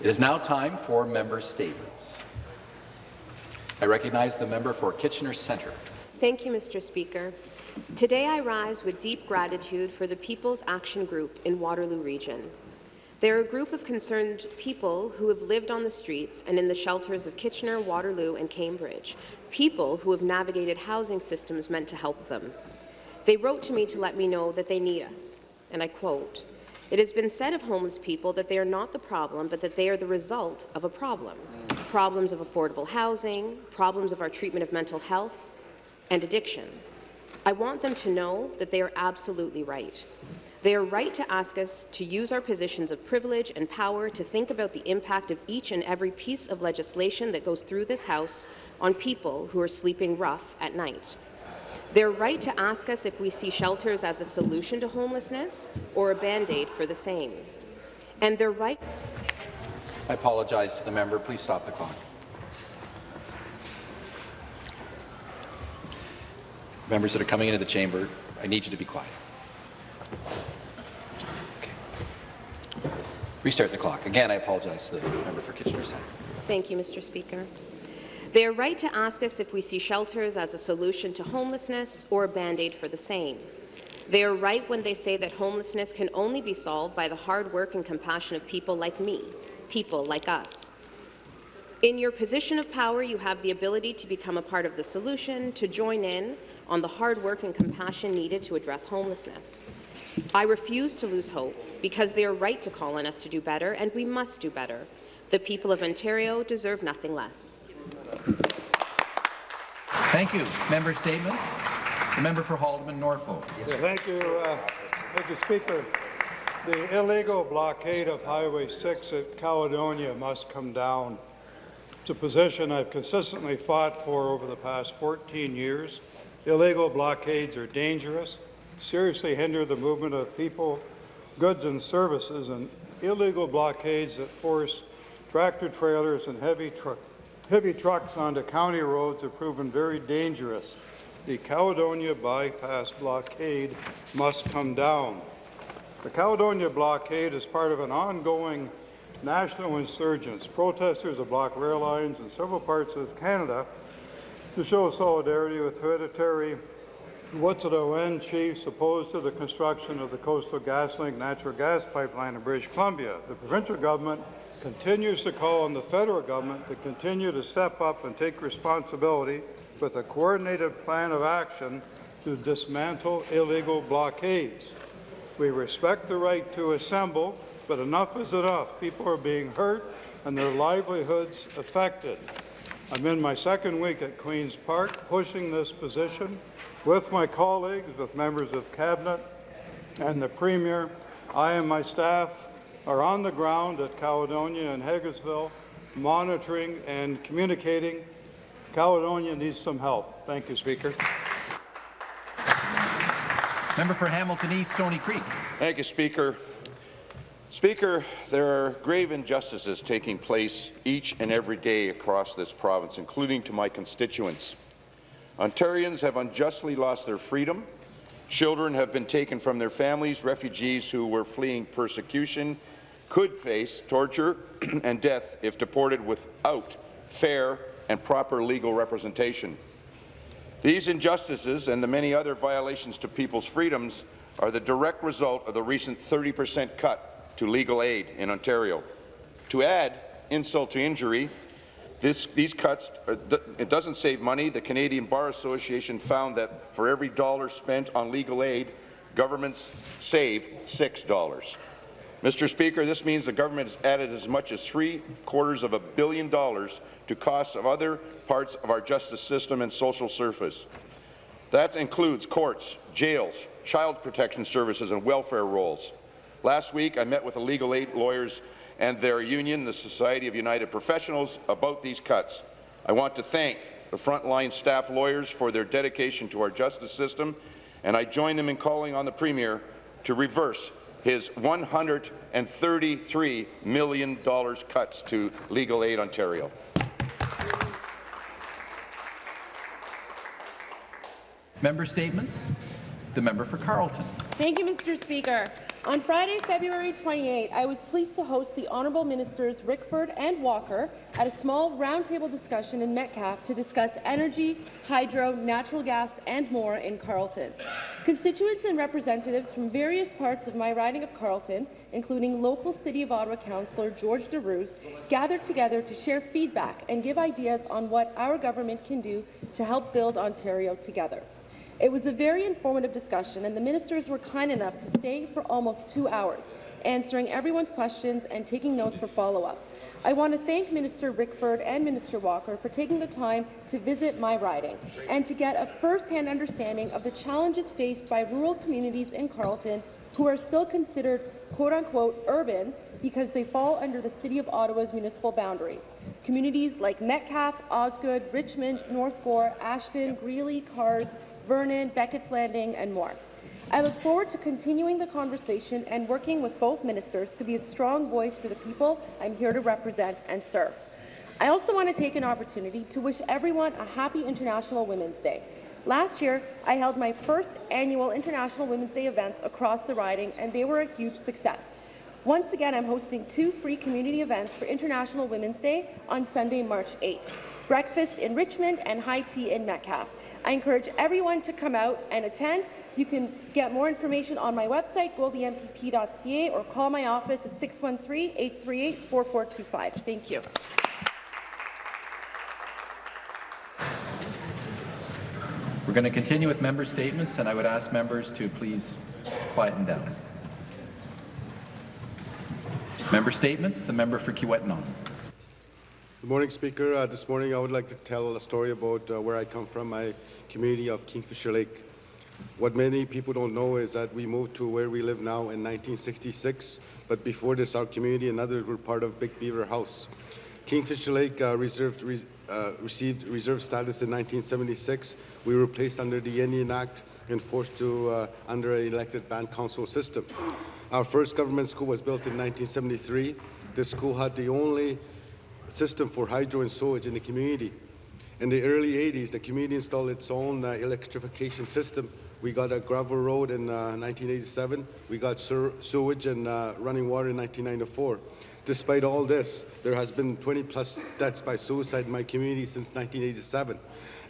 It is now time for member statements. I recognize the member for Kitchener Centre. Thank you, Mr. Speaker. Today I rise with deep gratitude for the People's Action Group in Waterloo Region. They're a group of concerned people who have lived on the streets and in the shelters of Kitchener, Waterloo and Cambridge, people who have navigated housing systems meant to help them. They wrote to me to let me know that they need us, and I quote, it has been said of homeless people that they are not the problem, but that they are the result of a problem. Problems of affordable housing, problems of our treatment of mental health, and addiction. I want them to know that they are absolutely right. They are right to ask us to use our positions of privilege and power to think about the impact of each and every piece of legislation that goes through this House on people who are sleeping rough at night. They're right to ask us if we see shelters as a solution to homelessness or a Band-Aid for the same. And they're right— I apologize to the member. Please stop the clock. Members that are coming into the chamber, I need you to be quiet. Okay. Restart the clock. Again, I apologize to the member for Kitchener Centre. Thank you, Mr. Speaker. They are right to ask us if we see shelters as a solution to homelessness or a Band-Aid for the same. They are right when they say that homelessness can only be solved by the hard work and compassion of people like me, people like us. In your position of power, you have the ability to become a part of the solution, to join in on the hard work and compassion needed to address homelessness. I refuse to lose hope because they are right to call on us to do better, and we must do better. The people of Ontario deserve nothing less. Thank you. Member statements. The member for Haldimand Norfolk. Yeah, thank you, uh, thank you, Speaker. The illegal blockade of Highway 6 at Caledonia must come down. It's a position I've consistently fought for over the past 14 years. Illegal blockades are dangerous, seriously hinder the movement of people, goods and services, and illegal blockades that force tractor-trailers and heavy, tr heavy trucks onto county roads have proven very dangerous. The Caledonia bypass blockade must come down. The Caledonia blockade is part of an ongoing national insurgents, protesters have blocked rail lines in several parts of Canada to show solidarity with hereditary Wet'suwet'en chiefs opposed to the construction of the Coastal GasLink natural gas pipeline in British Columbia. The provincial government continues to call on the federal government to continue to step up and take responsibility with a coordinated plan of action to dismantle illegal blockades. We respect the right to assemble, but enough is enough. People are being hurt and their livelihoods affected. I'm in my second week at Queen's Park pushing this position with my colleagues, with members of Cabinet and the Premier. I and my staff are on the ground at Caledonia and Hagersville, monitoring and communicating. Caledonia needs some help. Thank you, Speaker. Member for Hamilton East, Stoney Creek. Thank you, Speaker. Speaker, there are grave injustices taking place each and every day across this province, including to my constituents. Ontarians have unjustly lost their freedom. Children have been taken from their families. Refugees who were fleeing persecution could face torture and death if deported without fair and proper legal representation. These injustices and the many other violations to people's freedoms are the direct result of the recent 30 per cent cut to legal aid in Ontario. To add insult to injury, this, these cuts, uh, it doesn't save money. The Canadian Bar Association found that for every dollar spent on legal aid, governments save $6. Mr. Speaker, this means the government has added as much as three quarters of a billion dollars to costs of other parts of our justice system and social service. That includes courts, jails, child protection services and welfare rolls. Last week, I met with the legal aid lawyers and their union, the Society of United Professionals, about these cuts. I want to thank the frontline staff lawyers for their dedication to our justice system, and I join them in calling on the Premier to reverse his $133 million cuts to Legal Aid Ontario. Member statements. The member for Carleton. Thank you, Mr. Speaker. On Friday, February 28, I was pleased to host the Honourable Ministers Rickford and Walker at a small roundtable discussion in Metcalfe to discuss energy, hydro, natural gas and more in Carleton. Constituents and representatives from various parts of my riding of Carleton, including local City of Ottawa Councillor George Darouze, gathered together to share feedback and give ideas on what our government can do to help build Ontario together. It was a very informative discussion, and the ministers were kind enough to stay for almost two hours, answering everyone's questions and taking notes for follow-up. I want to thank Minister Rickford and Minister Walker for taking the time to visit my riding and to get a first-hand understanding of the challenges faced by rural communities in Carleton who are still considered quote-unquote urban because they fall under the City of Ottawa's municipal boundaries. Communities like Metcalfe, Osgoode, Richmond, North Gower, Ashton, Greely, Kars, Vernon, Beckett's Landing, and more. I look forward to continuing the conversation and working with both ministers to be a strong voice for the people I'm here to represent and serve. I also want to take an opportunity to wish everyone a happy International Women's Day. Last year, I held my first annual International Women's Day events across the riding, and they were a huge success. Once again, I'm hosting two free community events for International Women's Day on Sunday, March 8. Breakfast in Richmond and high tea in Metcalfe. I encourage everyone to come out and attend. You can get more information on my website, goldiempp.ca, or call my office at 613-838-4425. Thank you. We're going to continue with member statements, and I would ask members to please quieten down. Member statements. The member for Kiiwetinoong. Good morning, Speaker. Uh, this morning I would like to tell a story about uh, where I come from, my community of Kingfisher Lake. What many people don't know is that we moved to where we live now in 1966, but before this our community and others were part of Big Beaver House. Kingfisher Lake uh, reserved, re uh, received reserve status in 1976. We were placed under the Indian Act and forced to uh, under an elected band council system. Our first government school was built in 1973. This school had the only system for hydro and sewage in the community. In the early 80s, the community installed its own uh, electrification system. We got a gravel road in uh, 1987. We got sewage and uh, running water in 1994. Despite all this, there has been 20 plus deaths by suicide in my community since 1987.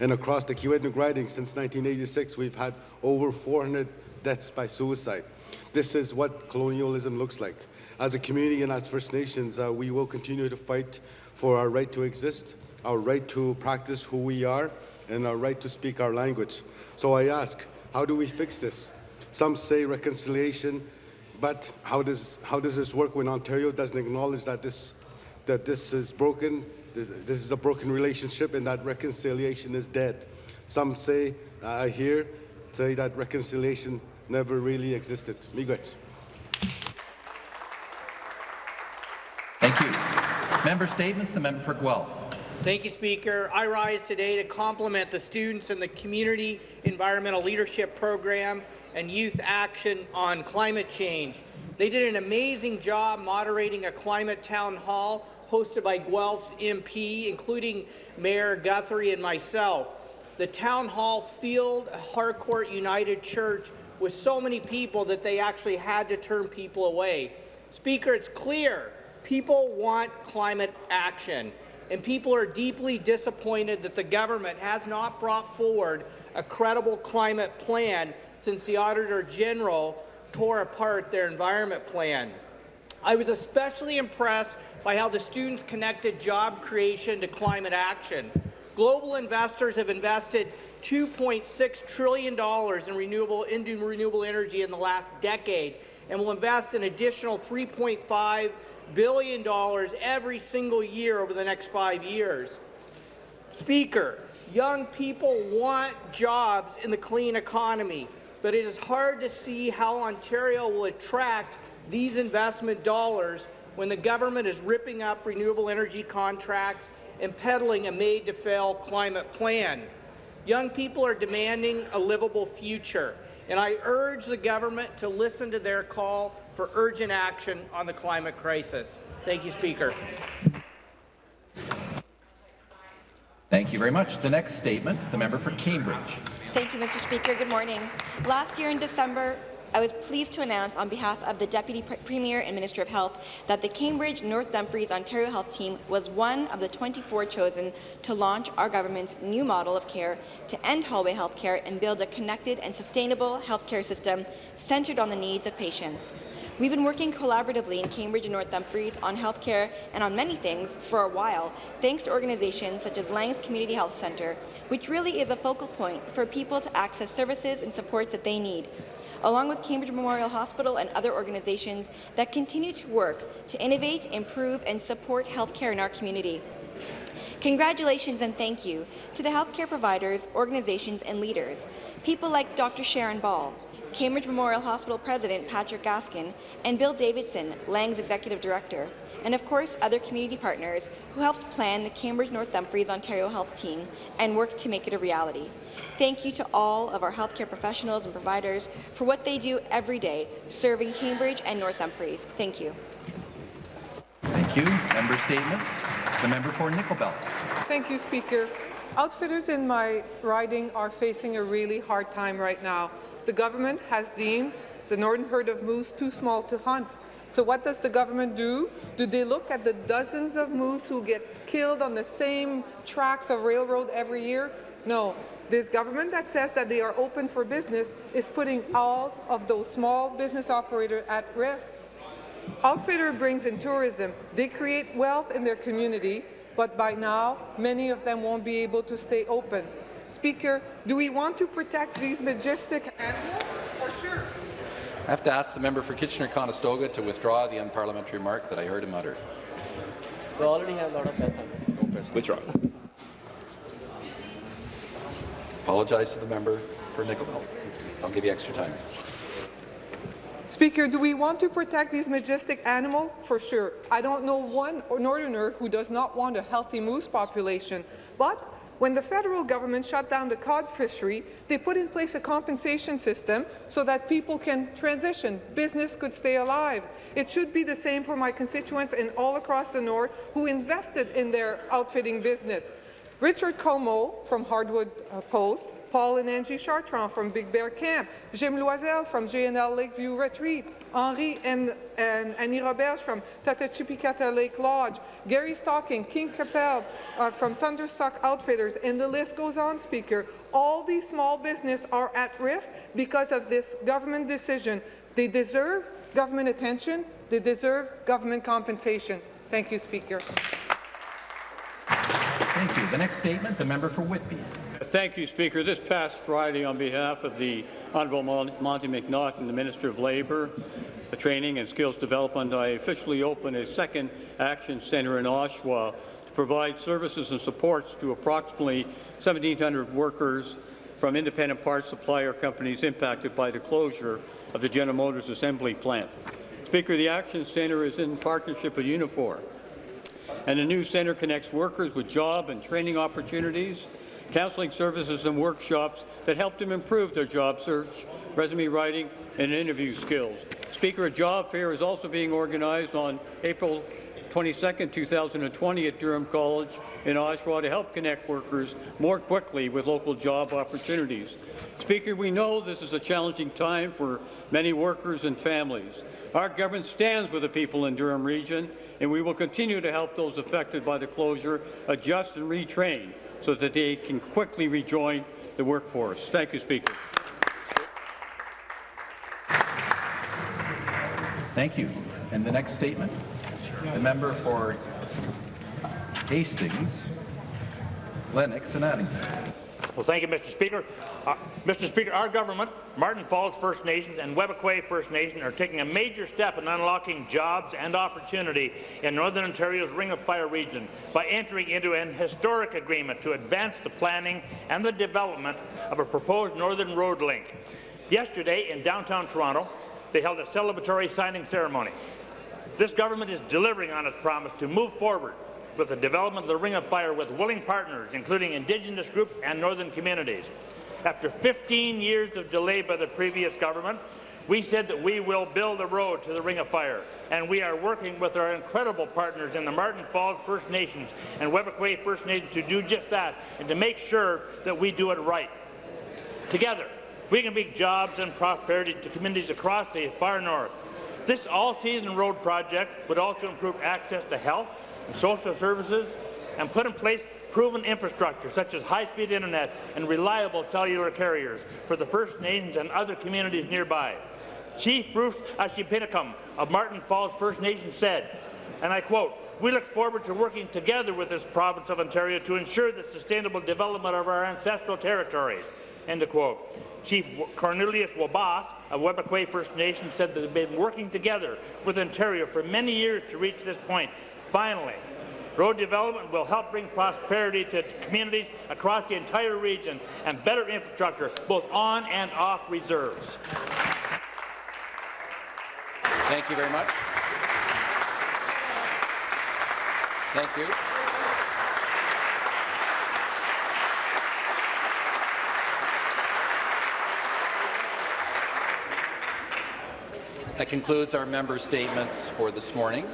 And across the Kiiwetinoong riding since 1986, we've had over 400 deaths by suicide. This is what colonialism looks like. As a community and as First Nations, uh, we will continue to fight for our right to exist, our right to practice who we are, and our right to speak our language. So I ask, how do we fix this? Some say reconciliation, but how does, how does this work when Ontario doesn't acknowledge that this, that this is broken, this, this is a broken relationship, and that reconciliation is dead? Some say, I uh, hear, say that reconciliation never really existed. Miigwech. Thank you. Member statements. The member for Guelph. Thank you, Speaker. I rise today to compliment the students in the Community Environmental Leadership Program and Youth Action on Climate Change. They did an amazing job moderating a climate town hall hosted by Guelph's MP, including Mayor Guthrie and myself. The town hall filled Harcourt United Church with so many people that they actually had to turn people away. Speaker, it's clear people want climate action, and people are deeply disappointed that the government has not brought forward a credible climate plan since the Auditor General tore apart their environment plan. I was especially impressed by how the students connected job creation to climate action. Global investors have invested $2.6 trillion in renewable, into renewable energy in the last decade and will invest an additional $3.5 billion dollars every single year over the next five years. Speaker, young people want jobs in the clean economy, but it is hard to see how Ontario will attract these investment dollars when the government is ripping up renewable energy contracts and peddling a made-to-fail climate plan. Young people are demanding a livable future, and I urge the government to listen to their call for urgent action on the climate crisis. Thank you, Speaker. Thank you very much. The next statement, the member for Cambridge. Thank you, Mr. Speaker. Good morning. Last year in December, I was pleased to announce on behalf of the Deputy Pre- Premier and Minister of Health that the Cambridge North Dumfries Ontario Health Team was one of the 24 chosen to launch our government's new model of care to end hallway health care and build a connected and sustainable healthcare system centred on the needs of patients. We've been working collaboratively in Cambridge and North Dumfries on healthcare and on many things for a while, thanks to organizations such as Lang's Community Health Centre, which really is a focal point for people to access services and supports that they need along with Cambridge Memorial Hospital and other organizations that continue to work to innovate, improve and support healthcare in our community. Congratulations and thank you to the healthcare providers, organizations and leaders, people like Dr. Sharon Ball, Cambridge Memorial Hospital President Patrick Gaskin, and Bill Davidson, Lang's Executive Director, and of course other community partners who helped plan the Cambridge North Dumfries Ontario Health Team and worked to make it a reality. Thank you to all of our healthcare professionals and providers for what they do every day, serving Cambridge and North Dumfries. Thank you. Thank you. Member statements. The member for Nickel Belt. Thank you, Speaker. Outfitters in my riding are facing a really hard time right now. The government has deemed the northern herd of moose too small to hunt. So what does the government do? Do they look at the dozens of moose who get killed on the same tracks of railroad every year? No. This government that says that they are open for business is putting all of those small business operators at risk. Outfitter brings in tourism. They create wealth in their community, but by now, many of them won't be able to stay open. Speaker, do we want to protect these majestic animals? For sure. I have to ask the member for Kitchener-Conestoga to withdraw the unparliamentary remark that I heard him utter. We already have a lot of person. Withdraw. Apologize to the member for Nickelbelt. I'll give you extra time. Speaker, do we want to protect these majestic animals? For sure. I don't know one northerner who does not want a healthy moose population. But when the federal government shut down the cod fishery, they put in place a compensation system so that people can transition, business could stay alive. It should be the same for my constituents and all across the north who invested in their outfitting business. Richard Como from Hardwood uh, Post, Paul and Angie Chartrand from Big Bear Camp, Jim Loisel from JNL Lakeview Retreat, Henri and, and Annie Roberge from Tatachipicata Lake Lodge, Gary Stocking, King Capel uh, from Thunderstock Outfitters, and the list goes on, Speaker. All these small businesses are at risk because of this government decision. They deserve government attention. They deserve government compensation. Thank you, Speaker. Thank you. The next statement, the member for Whitby. Thank you, Speaker. This past Friday, on behalf of the Honourable Monte McNaughton, the Minister of Labour, Training and Skills Development, I officially opened a second action centre in Oshawa to provide services and supports to approximately 1,700 workers from independent parts supplier companies impacted by the closure of the General Motors assembly plant. Speaker, the Action Centre is in partnership with Unifor, and the new centre connects workers with job and training opportunities, counselling services and workshops that help them improve their job search, resume writing, and interview skills. Speaker, a job fair is also being organized on April 22, 2020 at Durham College in Oshawa to help connect workers more quickly with local job opportunities. Speaker, we know this is a challenging time for many workers and families. Our government stands with the people in Durham region, and we will continue to help those affected by the closure adjust and retrain so that they can quickly rejoin the workforce. Thank you, Speaker. Thank you. And the next statement, the member for Hastings, Lennox and Addington. Well, thank you, Mr. Speaker. Uh, Mr. Speaker, our government, Marten Falls First Nations and Webequie First Nation are taking a major step in unlocking jobs and opportunity in Northern Ontario's Ring of Fire region by entering into an historic agreement to advance the planning and the development of a proposed Northern Road Link. Yesterday, in downtown Toronto, they held a celebratory signing ceremony. This government is delivering on its promise to move forward with the development of the Ring of Fire with willing partners, including Indigenous groups and northern communities. After 15 years of delay by the previous government, we said that we will build a road to the Ring of Fire, and we are working with our incredible partners in the Marten Falls First Nations and Webequie First Nations to do just that and to make sure that we do it right. Together, we can bring jobs and prosperity to communities across the far north. This all-season road project would also improve access to health and social services and put in place proven infrastructure such as high-speed internet and reliable cellular carriers for the First Nations and other communities nearby. Chief Bruce Achneepineskum of Marten Falls First Nation said, and I quote, we look forward to working together with this province of Ontario to ensure the sustainable development of our ancestral territories. End of quote. Chief Cornelius Wabasse Uh, of Webequie First Nation said that they've been working together with Ontario for many years to reach this point. Finally, road development will help bring prosperity to communities across the entire region and better infrastructure both on and off reserves. Thank you very much. Thank you. That concludes our member statements for this morning.